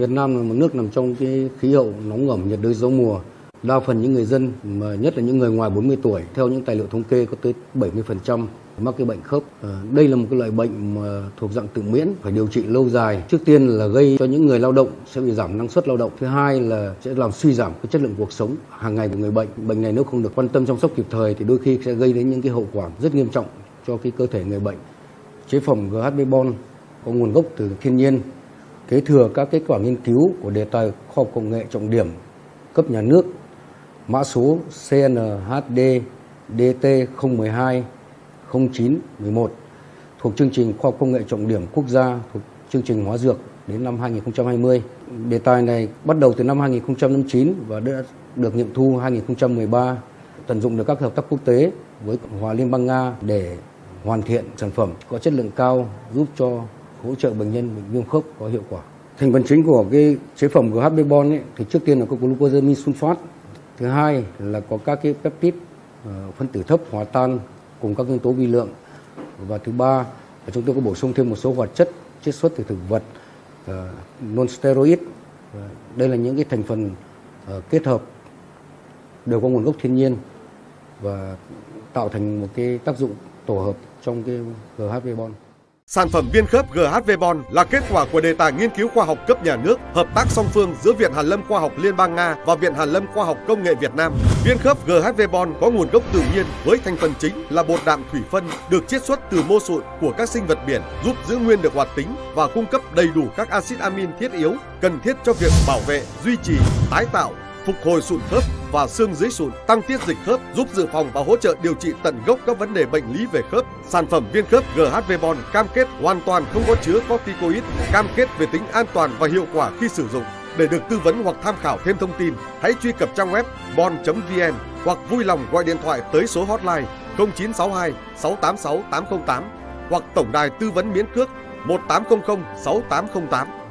Việt Nam là một nước nằm trong cái khí hậu nóng ẩm nhiệt đới gió mùa. Đa phần những người dân, mà nhất là những người ngoài 40 tuổi, theo những tài liệu thống kê có tới 70% mắc cái bệnh khớp. Ờ, đây là một cái loại bệnh mà thuộc dạng tự miễn, phải điều trị lâu dài. Trước tiên là gây cho những người lao động sẽ bị giảm năng suất lao động. Thứ hai là sẽ làm suy giảm cái chất lượng cuộc sống hàng ngày của người bệnh. Bệnh này nếu không được quan tâm chăm sóc kịp thời thì đôi khi sẽ gây đến những cái hậu quả rất nghiêm trọng cho cái cơ thể người bệnh. Chế phẩm GHB Bon có nguồn gốc từ thiên nhiên kế thừa các kết quả nghiên cứu của đề tài khoa học công nghệ trọng điểm cấp nhà nước mã số CNHD DT 012 0911 thuộc chương trình khoa học công nghệ trọng điểm quốc gia thuộc chương trình hóa dược đến năm 2020. Đề tài này bắt đầu từ năm 2009 và đã được nghiệm thu 2013, tận dụng được các hợp tác quốc tế với Cộng hòa Liên bang Nga để hoàn thiện sản phẩm có chất lượng cao giúp cho hỗ trợ bệnh nhân bị viêm khớp có hiệu quả. Thành phần chính của cái chế phẩm GH Bebon ấy, thì trước tiên là có glucosamine sulfat, thứ hai là có các cái peptide ờ, phân tử thấp hòa tan cùng các nguyên tố vi lượng và thứ ba là chúng tôi có bổ sung thêm một số hoạt chất chiết xuất từ thực vật ờ, non steroid ờ, đây là những cái thành phần kết hợp đều có nguồn gốc thiên nhiên và tạo thành một cái tác dụng tổ hợp trong cái GHB Bon. Sản phẩm viên khớp GHV Bon là kết quả của đề tài nghiên cứu khoa học cấp nhà nước, hợp tác song phương giữa Viện Hàn Lâm Khoa học Liên bang Nga và Viện Hàn Lâm Khoa học Công nghệ Việt Nam. Viên khớp GHV Bon có nguồn gốc tự nhiên với thành phần chính là bột đạm thủy phân được chiết xuất từ mô sụn của các sinh vật biển, giúp giữ nguyên được hoạt tính và cung cấp đầy đủ các axit amin thiết yếu cần thiết cho việc bảo vệ, duy trì, tái tạo phục hồi sụn khớp và xương dưới sụn, tăng tiết dịch khớp, giúp dự phòng và hỗ trợ điều trị tận gốc các vấn đề bệnh lý về khớp. Sản phẩm viên khớp GHV Bond cam kết hoàn toàn không có chứa corticoid, cam kết về tính an toàn và hiệu quả khi sử dụng. Để được tư vấn hoặc tham khảo thêm thông tin, hãy truy cập trang web bon.vn hoặc vui lòng gọi điện thoại tới số hotline 0962 686 808 hoặc tổng đài tư vấn miễn cước 1800 6808.